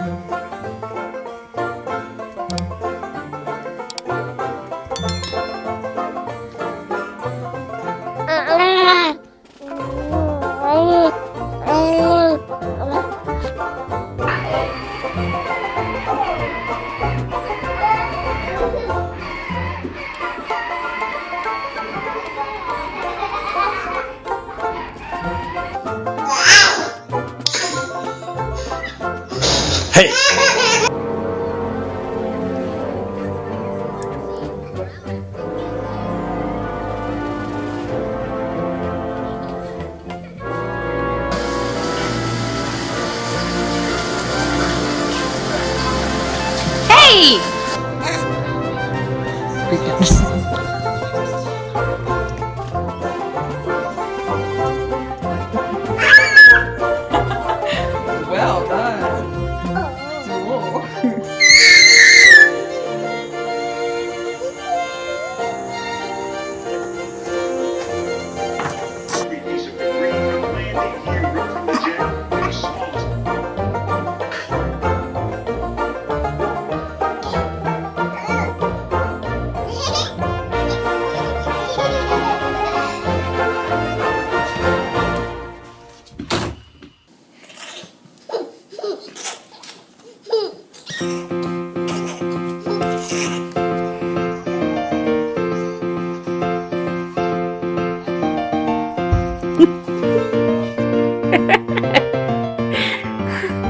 Hey! Hey!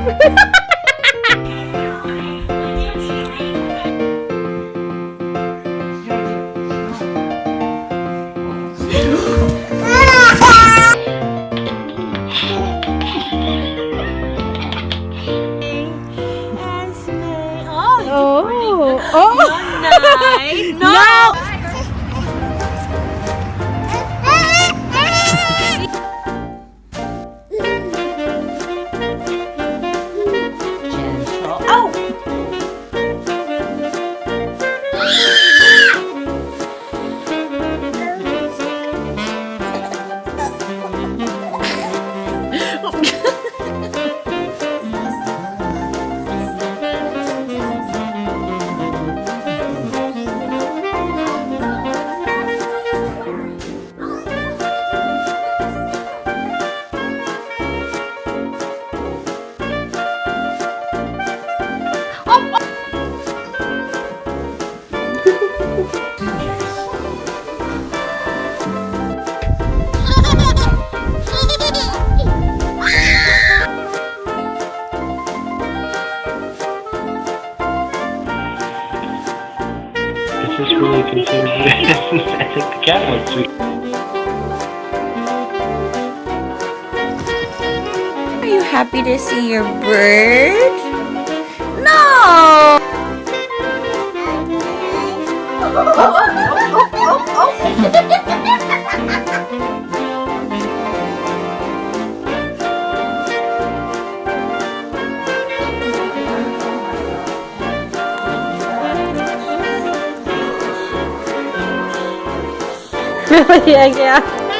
Ha ha ha! I think the cat looks sweet. Are you happy to see your bird? No! 잘못 이야기야.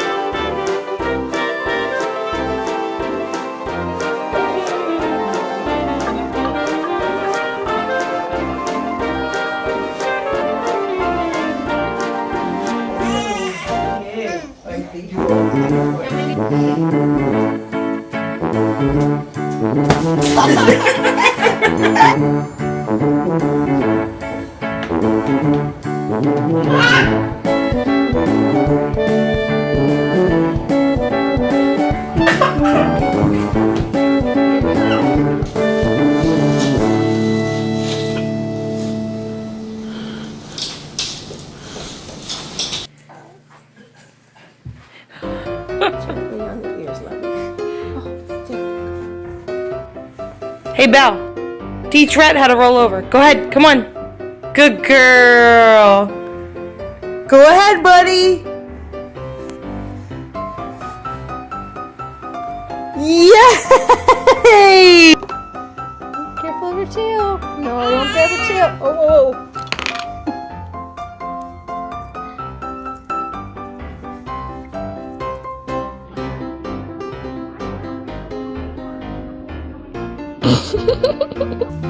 Hey, Belle. Teach Rat how to roll over. Go ahead. Come on. Good girl. Go ahead, buddy. Yay! Careful of your tail. No, I don't grab your tail. Oh, oh, oh.